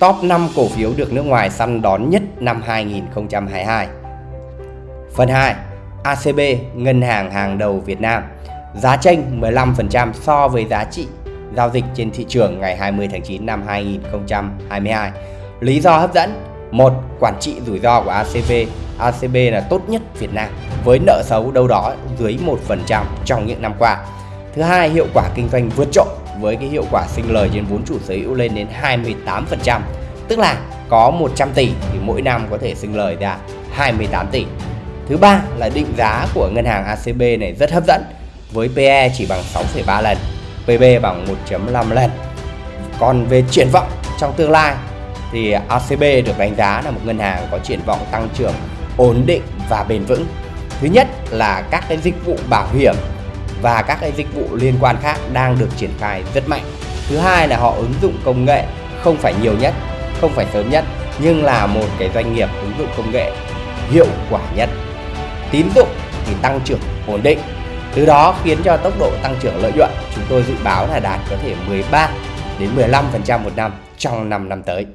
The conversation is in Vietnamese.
top 5 cổ phiếu được nước ngoài săn đón nhất năm 2022. Phần 2. ACB, ngân hàng hàng đầu Việt Nam. Giá chênh 15% so với giá trị giao dịch trên thị trường ngày 20 tháng 9 năm 2022. Lý do hấp dẫn một Quản trị rủi ro của ACB ACB là tốt nhất Việt Nam với nợ xấu đâu đó dưới 1% trong những năm qua. Thứ hai, hiệu quả kinh doanh vượt trội với cái hiệu quả sinh lời trên vốn chủ sở hữu lên đến 28%. Tức là có 100 tỷ thì mỗi năm có thể sinh lời ra 28 tỷ. Thứ ba là định giá của ngân hàng ACB này rất hấp dẫn với PE chỉ bằng 6,3 lần, PB bằng 1.5 lần. Còn về triển vọng trong tương lai thì ACB được đánh giá là một ngân hàng có triển vọng tăng trưởng ổn định và bền vững. Thứ nhất là các cái dịch vụ bảo hiểm và các cái dịch vụ liên quan khác đang được triển khai rất mạnh. Thứ hai là họ ứng dụng công nghệ không phải nhiều nhất, không phải sớm nhất nhưng là một cái doanh nghiệp ứng dụng công nghệ hiệu quả nhất. Tín dụng thì tăng trưởng ổn định. Từ đó khiến cho tốc độ tăng trưởng lợi nhuận chúng tôi dự báo là đạt có thể 13 đến 15% một năm trong 5 năm tới.